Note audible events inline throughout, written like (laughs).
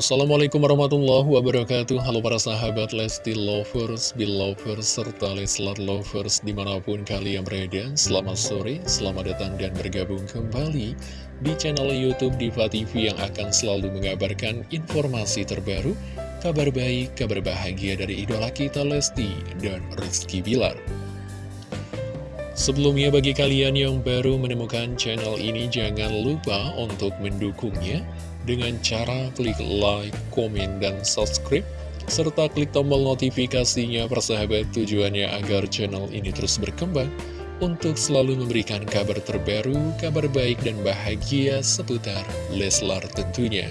Assalamualaikum warahmatullahi wabarakatuh. Halo para sahabat Lesti Lovers, Belovers, serta Leslar Lovers di mana pun kalian berada. Selamat sore, selamat datang dan bergabung kembali di channel Youtube Diva TV yang akan selalu mengabarkan informasi terbaru Kabar baik, kabar bahagia dari idola kita Lesti dan Rizky Bilar. Sebelumnya bagi kalian yang baru menemukan channel ini jangan lupa untuk mendukungnya dengan cara klik like, komen, dan subscribe, serta klik tombol notifikasinya persahabat tujuannya agar channel ini terus berkembang untuk selalu memberikan kabar terbaru, kabar baik dan bahagia seputar Leslar tentunya.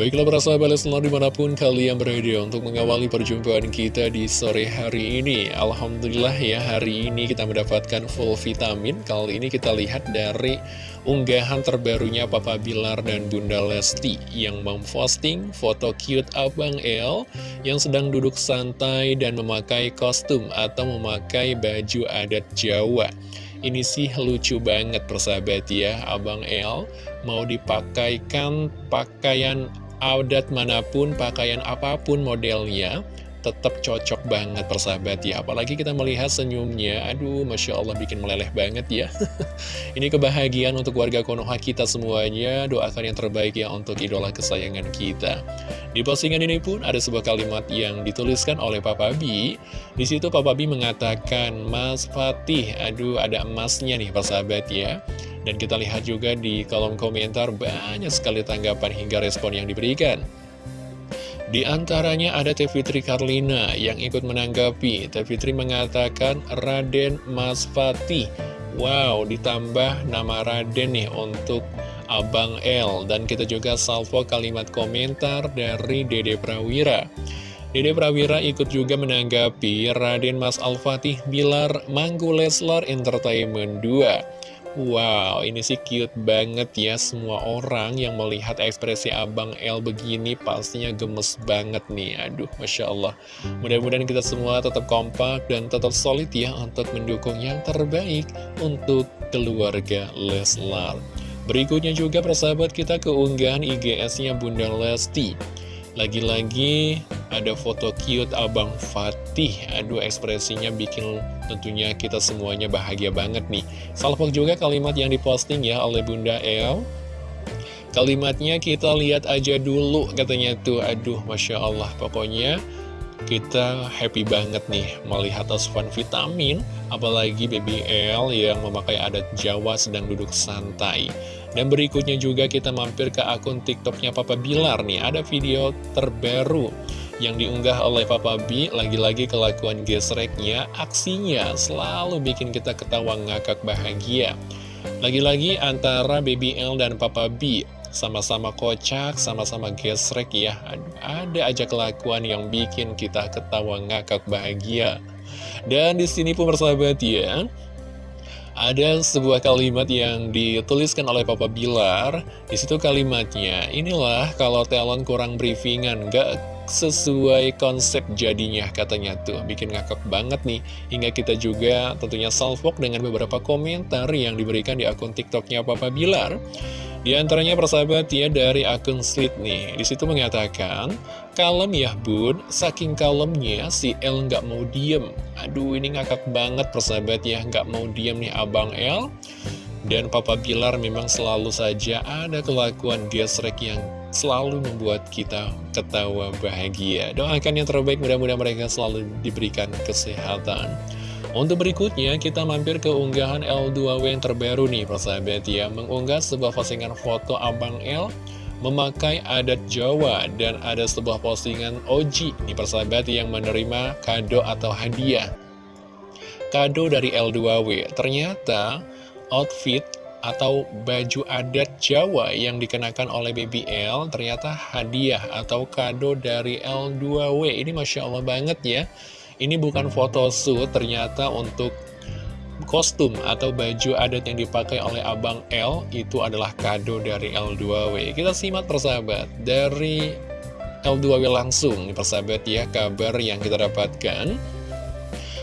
Baiklah para sahabat Leslar di mana pun kalian berada untuk mengawali perjumpaan kita di sore hari ini. Alhamdulillah ya hari ini kita mendapatkan full vitamin. Kali ini kita lihat dari unggahan terbarunya Papa Bilar dan Bunda Lesti Yang memposting foto cute Abang El Yang sedang duduk santai dan memakai kostum atau memakai baju adat Jawa. Ini sih lucu banget persahabat ya. Abang El mau dipakaikan pakaian adat mana pun, pakaian apa pun modelnya tetap cocok banget persahabat ya. Apalagi kita melihat senyumnya. Aduh Masya Allah bikin meleleh banget ya. (laughs) Ini kebahagiaan untuk warga Konoha kita semuanya. Doakan yang terbaik ya untuk idola kesayangan kita. Di postingan ini pun ada sebuah kalimat yang dituliskan oleh Papa B. Di situ Papa B mengatakan Mas Fatih Aduh ada emasnya nih persahabat ya dan kita lihat juga di kolom komentar banyak sekali tanggapan hingga respon yang diberikan. Di antaranya ada Teh Fitri Karlina yang ikut menanggapi. Teh Fitri mengatakan Raden Mas Fatih. Wow, ditambah nama Raden nih untuk Abang L. Dan kita juga salvo kalimat komentar dari Dede Prawira. Dede Prawira ikut juga menanggapi Raden Mas Al-Fatih Bilar Manggu Leslar Entertainment 2. Wow, ini sih cute banget ya Semua orang yang melihat ekspresi Abang L begini pastinya gemes banget nih. Aduh, Masya Allah. Mudah-mudahan kita semua tetap kompak dan tetap solid ya Untuk mendukung yang terbaik untuk keluarga Leslar. Berikutnya juga persahabat kita keunggahan IGS-nya Bunda Lesti. Lagi-lagi ada foto cute Abang Fatih. Aduh ekspresinya bikin tentunya kita semuanya bahagia banget nih. Salvok juga kalimat yang diposting ya oleh Bunda El. Kalimatnya kita lihat aja dulu katanya tuh. Aduh Masya Allah. Pokoknya kita happy banget nih melihat asupan vitamin Apalagi BBL yang memakai adat Jawa sedang duduk santai. Dan berikutnya juga kita mampir ke akun tiktoknya Papa Bilar nih. Ada video terbaru yang diunggah oleh Papa B Lagi-lagi kelakuan gesreknya, aksinya selalu bikin kita ketawa ngakak bahagia. Lagi-lagi antara Baby L dan Papa B sama-sama kocak, sama-sama gesrek ya. Ada aja kelakuan yang bikin kita ketawa ngakak bahagia. Dan di sini pun bersahabat ya ada sebuah kalimat yang dituliskan oleh Papa Bilar. Di situ kalimatnya, inilah kalau talent kurang briefingan, gak sesuai konsep jadinya katanya tuh. Bikin ngakak banget nih. Hingga kita juga tentunya salvok dengan beberapa komentar yang diberikan di akun TikToknya Papa Bilar. Di antaranya persahabat ya dari akun Slit nih. Di situ mengatakan, kalem ya bun, saking kalemnya si El nggak mau diem. Aduh ini ngakak banget persahabat ya, nggak mau diem nih abang El. Dan Papa Bilar memang selalu saja ada kelakuan gesrek yang selalu membuat kita ketawa bahagia. Doakan yang terbaik, mudah-mudahan mereka selalu diberikan kesehatan. Untuk berikutnya, kita mampir ke unggahan L2W yang terbaru nih, persahabat ya. Mengunggah sebuah postingan foto Abang L memakai adat Jawa dan ada sebuah postingan Oji nih persahabat yang menerima kado atau hadiah. Kado dari L2W, ternyata outfit atau baju adat Jawa yang dikenakan oleh BBL ternyata hadiah atau kado dari L2W. Ini Masya Allah banget ya. Ini bukan foto shoot, ternyata untuk kostum atau baju adat yang dipakai oleh Abang L itu adalah kado dari L2W. Kita simak persahabat, dari L2W langsung, persahabat ya, kabar yang kita dapatkan.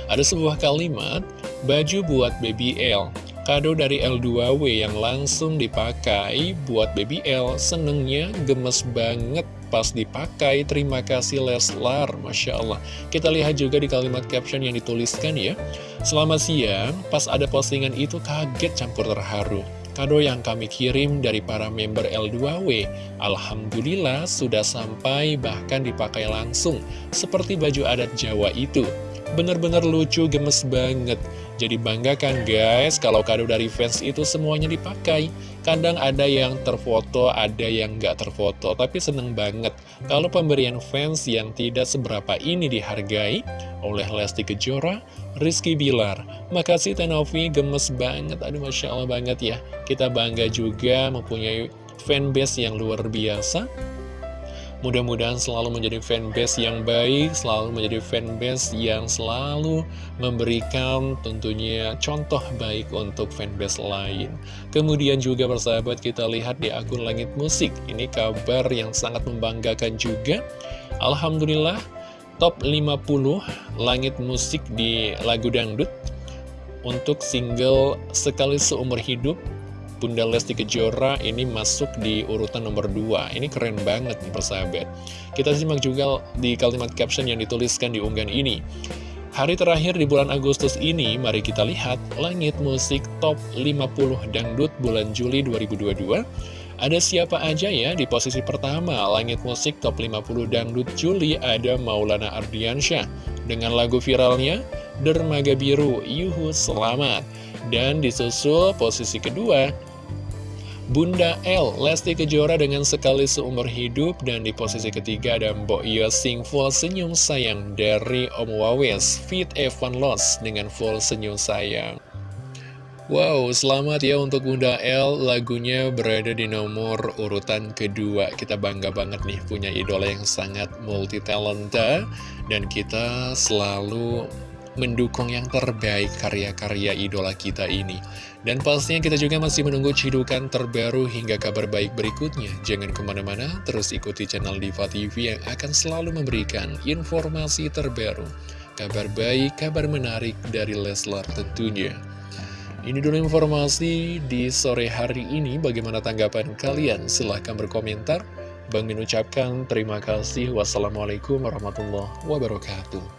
Ada sebuah kalimat, baju buat baby L, Kado dari L2W yang langsung dipakai buat baby L. Senengnya gemes banget pas dipakai. Terima kasih Leslar. Masya Allah. Kita lihat juga di kalimat caption yang dituliskan ya. Selamat siang, pas ada postingan itu kaget campur terharu. Kado yang kami kirim dari para member L2W Alhamdulillah sudah sampai bahkan dipakai langsung. Seperti baju adat Jawa itu Bener-bener lucu, gemes banget. Jadi bangga kan guys, kalau kado dari fans itu semuanya dipakai. Kadang ada yang terfoto, ada yang nggak terfoto, tapi seneng banget. Kalau pemberian fans yang tidak seberapa ini dihargai oleh Lesti Kejora, Rizky Bilar. Makasih Tenovi, gemes banget. Aduh Masya Allah banget ya. Kita bangga juga mempunyai fanbase yang luar biasa Mudah-mudahan selalu menjadi fanbase yang baik, selalu menjadi fanbase yang selalu memberikan tentunya contoh baik untuk fanbase lain. Kemudian juga persahabat kita lihat di akun Langit Musik, ini kabar yang sangat membanggakan juga. Alhamdulillah, top 50 Langit Musik di lagu dangdut untuk single Sekali Seumur Hidup Bunda Lesti Kejora ini masuk di urutan nomor 2 Ini keren banget nih persahabat. Kita simak juga di kalimat caption yang dituliskan di unggahan ini. Hari terakhir di bulan Agustus ini, mari kita lihat langit musik top 50 dangdut bulan Juli 2022 ada siapa aja ya di posisi pertama Langit Musik Top 50 Dangdut Juli? Ada Maulana Ardiansyah Dengan lagu viralnya Dermaga Biru Yuhu Selamat. Dan disusul posisi kedua Bunda L, Lesti Kejora dengan sekali seumur hidup. Dan di posisi ketiga ada Mbok Yosing full senyum sayang dari Om Wawes Fit Evan Loss dengan full senyum sayang Wow, selamat ya untuk Bunda L, lagunya berada di nomor urutan kedua. Kita bangga banget nih punya idola yang sangat multi talenta dan kita selalu mendukung yang terbaik karya-karya idola kita ini. Dan pastinya kita juga masih menunggu cidukan terbaru hingga kabar baik berikutnya. Jangan ke mana-mana, terus ikuti channel Diva TV yang akan selalu memberikan informasi terbaru. Kabar baik, kabar menarik dari Leslar tentunya. Ini dulu informasi di sore hari ini. Bagaimana tanggapan kalian? Silahkan berkomentar. Bang Min ucapkan terima kasih. Wassalamualaikum warahmatullahi wabarakatuh.